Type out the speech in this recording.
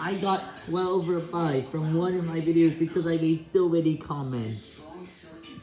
I got 12 replies from one of my videos because I made so many comments.